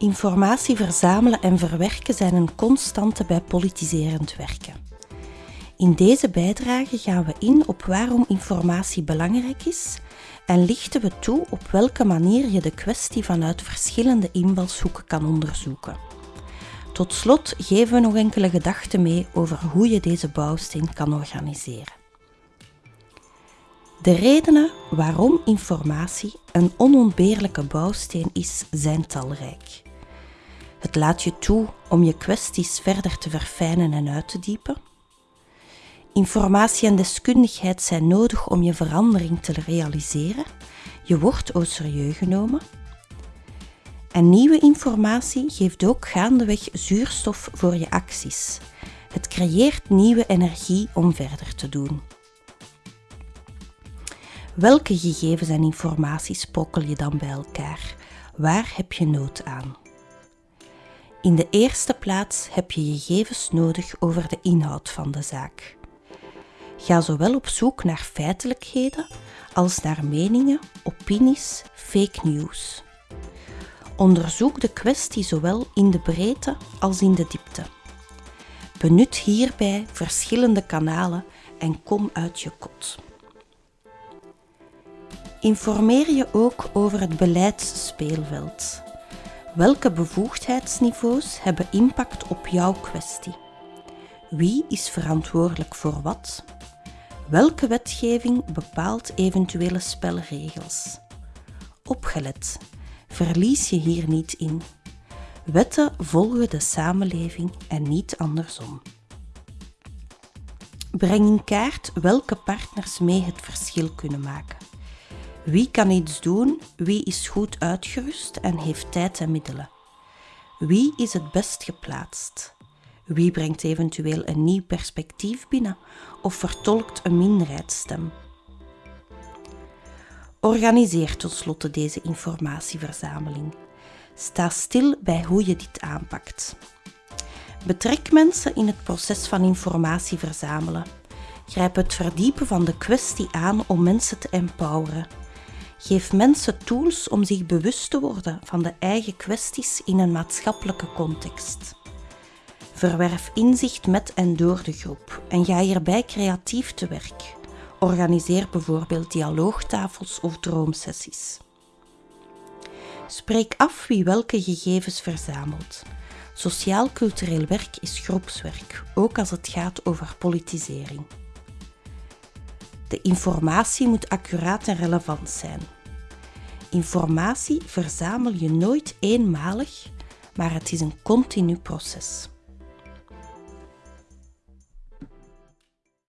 Informatie verzamelen en verwerken zijn een constante bij politiserend werken. In deze bijdrage gaan we in op waarom informatie belangrijk is en lichten we toe op welke manier je de kwestie vanuit verschillende invalshoeken kan onderzoeken. Tot slot geven we nog enkele gedachten mee over hoe je deze bouwsteen kan organiseren. De redenen waarom informatie een onontbeerlijke bouwsteen is, zijn talrijk. Het laat je toe om je kwesties verder te verfijnen en uit te diepen. Informatie en deskundigheid zijn nodig om je verandering te realiseren. Je wordt au serieus genomen. En nieuwe informatie geeft ook gaandeweg zuurstof voor je acties. Het creëert nieuwe energie om verder te doen. Welke gegevens en informatie sprokkel je dan bij elkaar? Waar heb je nood aan? In de eerste plaats heb je gegevens nodig over de inhoud van de zaak. Ga zowel op zoek naar feitelijkheden als naar meningen, opinies, fake news. Onderzoek de kwestie zowel in de breedte als in de diepte. Benut hierbij verschillende kanalen en kom uit je kot. Informeer je ook over het beleidsspeelveld. Welke bevoegdheidsniveaus hebben impact op jouw kwestie? Wie is verantwoordelijk voor wat? Welke wetgeving bepaalt eventuele spelregels? Opgelet, verlies je hier niet in. Wetten volgen de samenleving en niet andersom. Breng in kaart welke partners mee het verschil kunnen maken. Wie kan iets doen, wie is goed uitgerust en heeft tijd en middelen? Wie is het best geplaatst? Wie brengt eventueel een nieuw perspectief binnen of vertolkt een minderheidsstem? Organiseer tot slotte deze informatieverzameling. Sta stil bij hoe je dit aanpakt. Betrek mensen in het proces van informatie verzamelen. Grijp het verdiepen van de kwestie aan om mensen te empoweren. Geef mensen tools om zich bewust te worden van de eigen kwesties in een maatschappelijke context. Verwerf inzicht met en door de groep en ga hierbij creatief te werk. Organiseer bijvoorbeeld dialoogtafels of droomsessies. Spreek af wie welke gegevens verzamelt. Sociaal-cultureel werk is groepswerk, ook als het gaat over politisering. De informatie moet accuraat en relevant zijn. Informatie verzamel je nooit eenmalig, maar het is een continu proces.